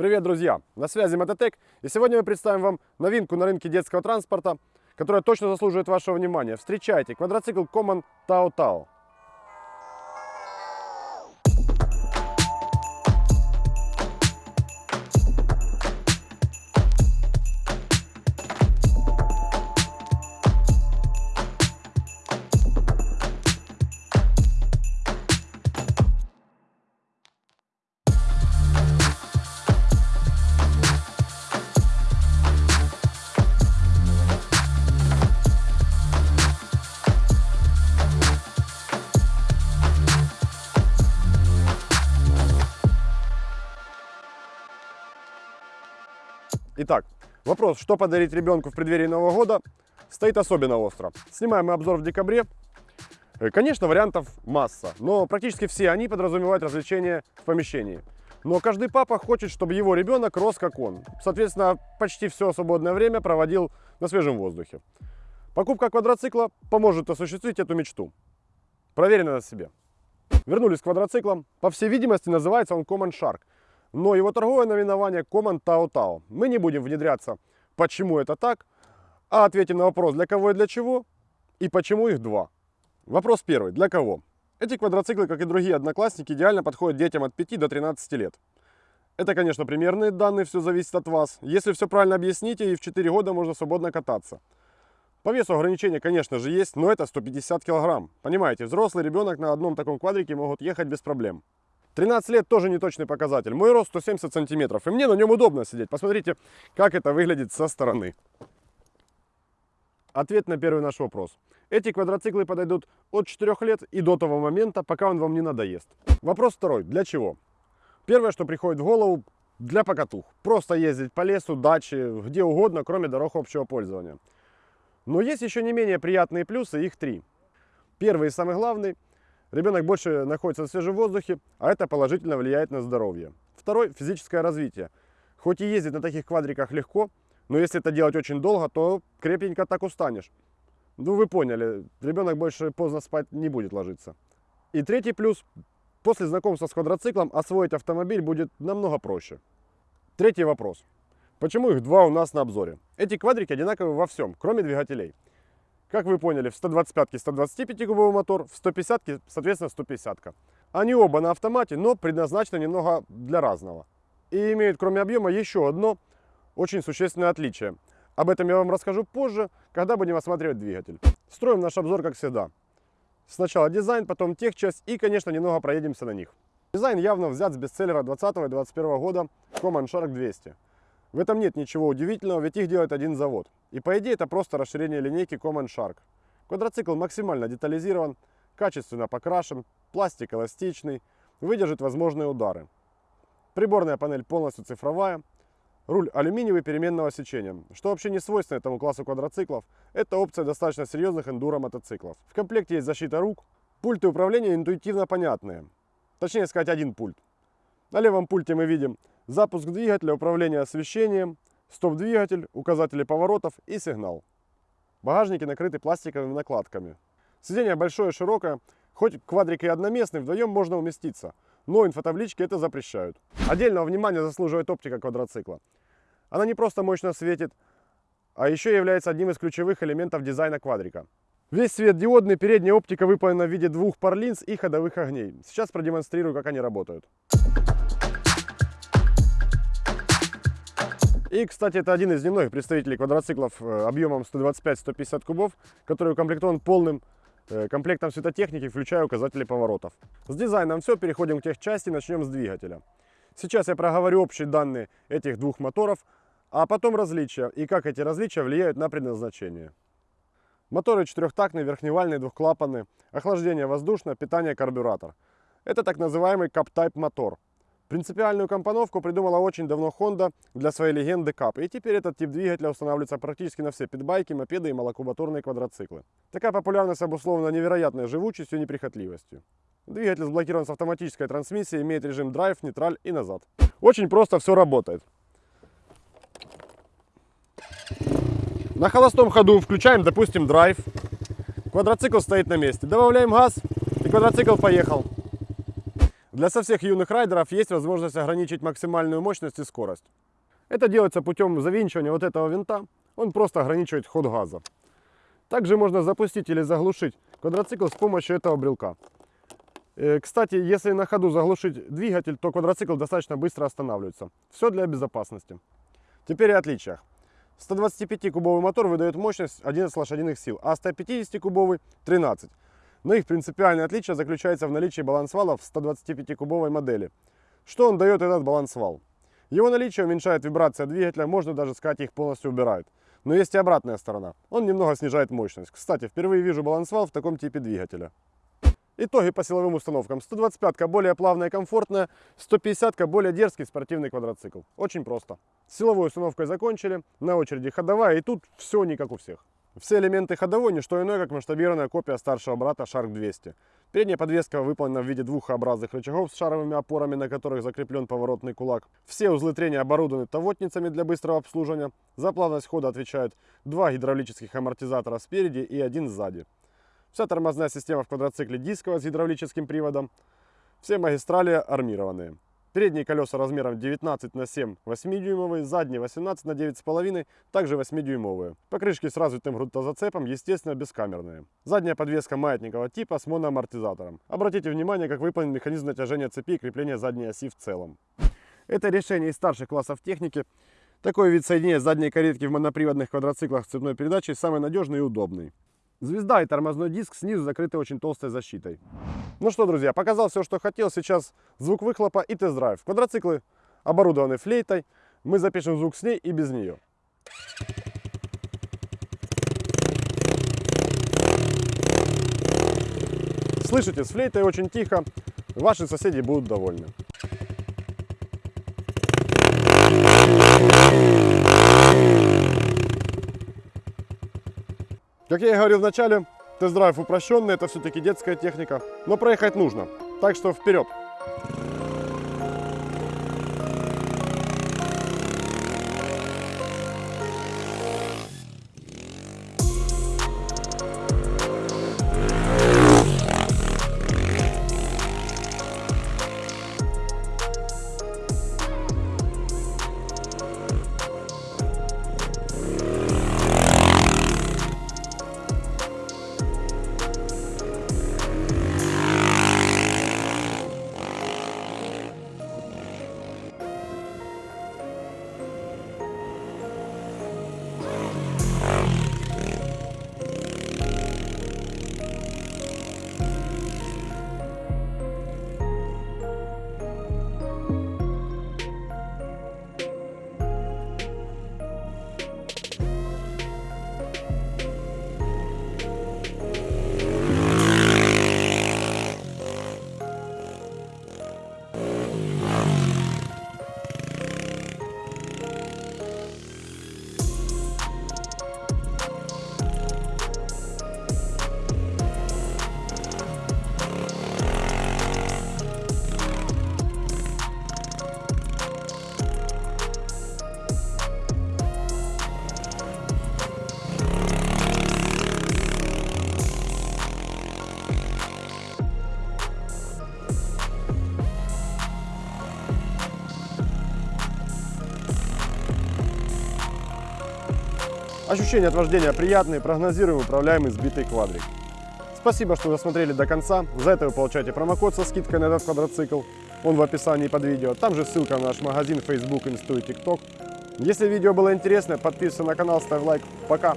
Привет, друзья! На связи Мототек, и сегодня мы представим вам новинку на рынке детского транспорта, которая точно заслуживает вашего внимания. Встречайте, квадроцикл Common Tao Tao. Итак, вопрос, что подарить ребенку в преддверии Нового года, стоит особенно остро. Снимаем мы обзор в декабре. Э, Конечно, вариантов масса, но практически все они подразумевают развлечения в помещении. Но каждый папа хочет, чтобы его ребенок рос как он. Соответственно, почти все свободное время проводил на свежем воздухе. Покупка квадроцикла поможет осуществить эту мечту. Проверено на себе. Вернулись к квадроциклам. По всей видимости, называется он Common Shark но его торговое наименование Common Tao Tao. Мы не будем внедряться, почему это так, а ответим на вопрос, для кого и для чего, и почему их два. Вопрос первый, для кого? Эти квадроциклы, как и другие одноклассники, идеально подходят детям от 5 до 13 лет. Это, конечно, примерные данные, все зависит от вас. Если все правильно объясните, и в 4 года можно свободно кататься. По весу ограничения, конечно же, есть, но это 150 килограмм. Понимаете, взрослый ребенок на одном таком квадрике могут ехать без проблем. 13 лет тоже не точный показатель. Мой рост 170 сантиметров, и мне на нем удобно сидеть. Посмотрите, как это выглядит со стороны. Ответ на первый наш вопрос. Эти квадроциклы подойдут от 4 лет и до того момента, пока он вам не надоест. Вопрос второй. Для чего? Первое, что приходит в голову, для покатух. Просто ездить по лесу, даче, где угодно, кроме дорог общего пользования. Но есть еще не менее приятные плюсы, их три. Первый и самый главный – Ребенок больше находится на свежем воздухе, а это положительно влияет на здоровье. Второй – физическое развитие. Хоть и ездить на таких квадриках легко, но если это делать очень долго, то крепенько так устанешь. Ну, вы поняли, ребенок больше поздно спать не будет ложиться. И третий плюс – после знакомства с квадроциклом освоить автомобиль будет намного проще. Третий вопрос. Почему их два у нас на обзоре? Эти квадрики одинаковы во всем, кроме двигателей. Как вы поняли, в 125-ке 125-кубовый мотор, в 150-ке, соответственно, 150-ка. Они оба на автомате, но предназначены немного для разного. И имеют, кроме объема, еще одно очень существенное отличие. Об этом я вам расскажу позже, когда будем осматривать двигатель. Строим наш обзор, как всегда. Сначала дизайн, потом техчасть и, конечно, немного проедемся на них. Дизайн явно взят с бестселлера 20 и 21 года Common Shark 200. В этом нет ничего удивительного, ведь их делает один завод. И по идее это просто расширение линейки Common Shark. Квадроцикл максимально детализирован, качественно покрашен, пластик эластичный, выдержит возможные удары. Приборная панель полностью цифровая, руль алюминиевый переменного сечения, что вообще не свойственно этому классу квадроциклов, это опция достаточно серьезных эндуро мотоциклов. В комплекте есть защита рук, пульты управления интуитивно понятные, точнее сказать один пульт. На левом пульте мы видим запуск двигателя, управление освещением, стоп-двигатель, указатели поворотов и сигнал. Багажники накрыты пластиковыми накладками. Сиденье большое, широкое, хоть квадрик и одноместный, вдвоем можно уместиться, но инфотаблички это запрещают. Отдельного внимания заслуживает оптика квадроцикла. Она не просто мощно светит, а еще является одним из ключевых элементов дизайна квадрика. Весь свет диодный, передняя оптика выполнена в виде двух пар линз и ходовых огней. Сейчас продемонстрирую, как они работают. И, кстати, это один из немногих представителей квадроциклов э, объемом 125-150 кубов, который укомплектован полным э, комплектом светотехники, включая указатели поворотов. С дизайном все, переходим к техчасти, начнем с двигателя. Сейчас я проговорю общие данные этих двух моторов, а потом различия и как эти различия влияют на предназначение. Моторы четырехтактные, верхневальные, двухклапанные, охлаждение воздушное, питание карбюратор. Это так называемый Cup-Type мотор. Принципиальную компоновку придумала очень давно Honda для своей легенды Cup. И теперь этот тип двигателя устанавливается практически на все питбайки, мопеды и малокубатурные квадроциклы. Такая популярность обусловлена невероятной живучестью и неприхотливостью. Двигатель сблокирован с автоматической трансмиссией, имеет режим драйв, нейтраль и назад. Очень просто все работает. На холостом ходу включаем, допустим, драйв. Квадроцикл стоит на месте. Добавляем газ, и квадроцикл поехал. Для со всех юных райдеров есть возможность ограничить максимальную мощность и скорость. Это делается путем завинчивания вот этого винта. Он просто ограничивает ход газа. Также можно запустить или заглушить квадроцикл с помощью этого брелка. Э, Кстати, если на ходу заглушить двигатель, то квадроцикл достаточно быстро останавливается. Все для безопасности. Теперь о отличиях. 125-кубовый мотор выдает мощность 11 лошадиных сил, а 150-кубовый 13. Но их принципиальное отличие заключается в наличии балансвала в 125-кубовой модели. Что он дает этот балансвал? Его наличие уменьшает вибрация двигателя, можно даже сказать, их полностью убирает. Но есть и обратная сторона. Он немного снижает мощность. Кстати, впервые вижу балансвал в таком типе двигателя. Итоги по силовым установкам. 125 более плавная и комфортная, 150 более дерзкий спортивный квадроцикл. Очень просто. С силовой установкой закончили, на очереди ходовая и тут все не как у всех. Все элементы ходовой не что иное, как масштабированная копия старшего брата Shark 200. Передняя подвеска выполнена в виде двух Х-образных рычагов с шаровыми опорами, на которых закреплен поворотный кулак. Все узлы трения оборудованы тавотницами для быстрого обслуживания. За плавность хода отвечают два гидравлических амортизатора спереди и один сзади. Вся тормозная система в квадроцикле дисковая с гидравлическим приводом. Все магистрали армированные. Передние колеса размером 19 на 7 8-дюймовые, задние 18 на 9,5, также 8-дюймовые. Покрышки с развитым грунтозацепом, естественно, бескамерные. Задняя подвеска маятникового типа с моноамортизатором. Обратите внимание, как выполнен механизм натяжения цепи и крепления задней оси в целом. Это решение из старших классов техники. Такой вид соединения задней каретки в моноприводных квадроциклах с цепной передачей самый надежный и удобный. Звезда и тормозной диск снизу закрыты очень толстой защитой. Ну что, друзья, показал все, что хотел. Сейчас звук выхлопа и тест-драйв. Квадроциклы оборудованы флейтой. Мы запишем звук с ней и без нее. Слышите, с флейтой очень тихо. Ваши соседи будут довольны. Как я и говорил в начале, тест-драйв упрощенный, это все-таки детская техника, но проехать нужно. Так что вперед! Ощущения от вождения приятные, прогнозируемый, управляемый, сбитый квадрик. Спасибо, что досмотрели до конца. За это вы получаете промокод со скидкой на этот квадроцикл. Он в описании под видео. Там же ссылка на наш магазин, Facebook, Инсту и TikTok. Если видео было интересно, подписывайся на канал, ставь лайк. Пока!